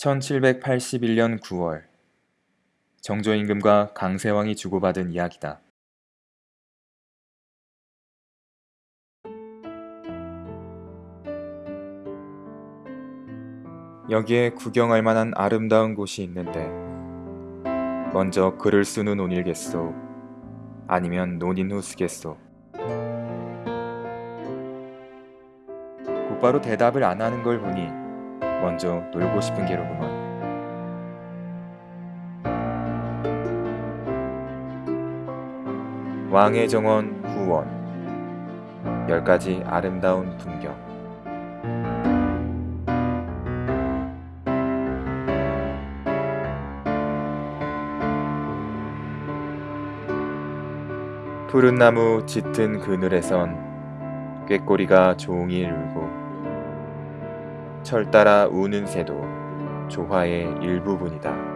1781년 9월 정조임금과 강세왕이 주고받은 이야기다. 여기에 구경할 만한 아름다운 곳이 있는데 먼저 글을 쓰는 논일겠소 아니면 논인 후 쓰겠소 곧바로 대답을 안 하는 걸 보니 먼저 놀고 싶은 게로구먼 왕의 정원 후원. 열 가지 아름다운 풍경. 푸른 나무 짙은 그늘에선 꾀꼬리가 종일 울고 철 따라 우는 새도 조화의 일부분이다.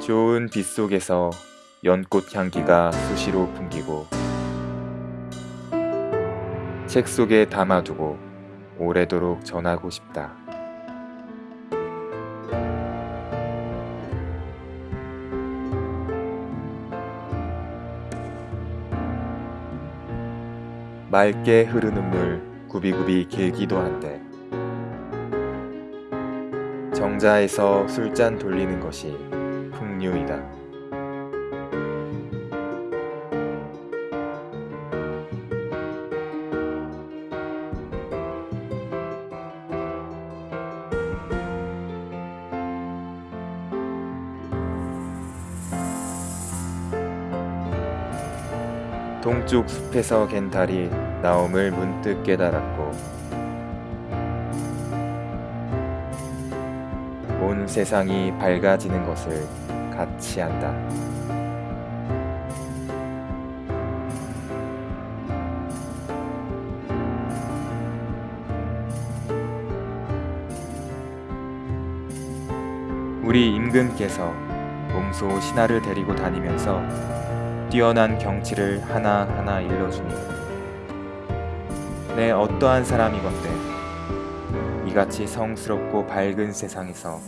좋은 빛 속에서 연꽃 향기가 수시로 풍기고 책 속에 담아두고 오래도록 전하고 싶다. 맑게 흐르는 물 구비구비 길기도 한데 정자에서 술잔 돌리는 것이 풍류이다. 동쪽 숲에서 갠 달이 나옴을 문득 깨달았고 온 세상이 밝아지는 것을 같이 한다. 우리 임금께서 몸소 신하를 데리고 다니면서 뛰어난 경치를 하나하나 일러주니 내 어떠한 사람이건데 이같이 성스럽고 밝은 세상에서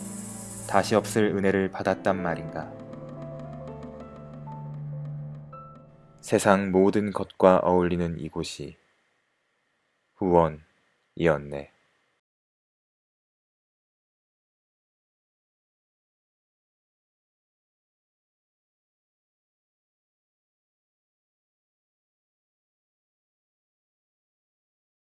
다시 없을 은혜를 받았단 말인가. 세상 모든 것과 어울리는 이곳이 후원이었네.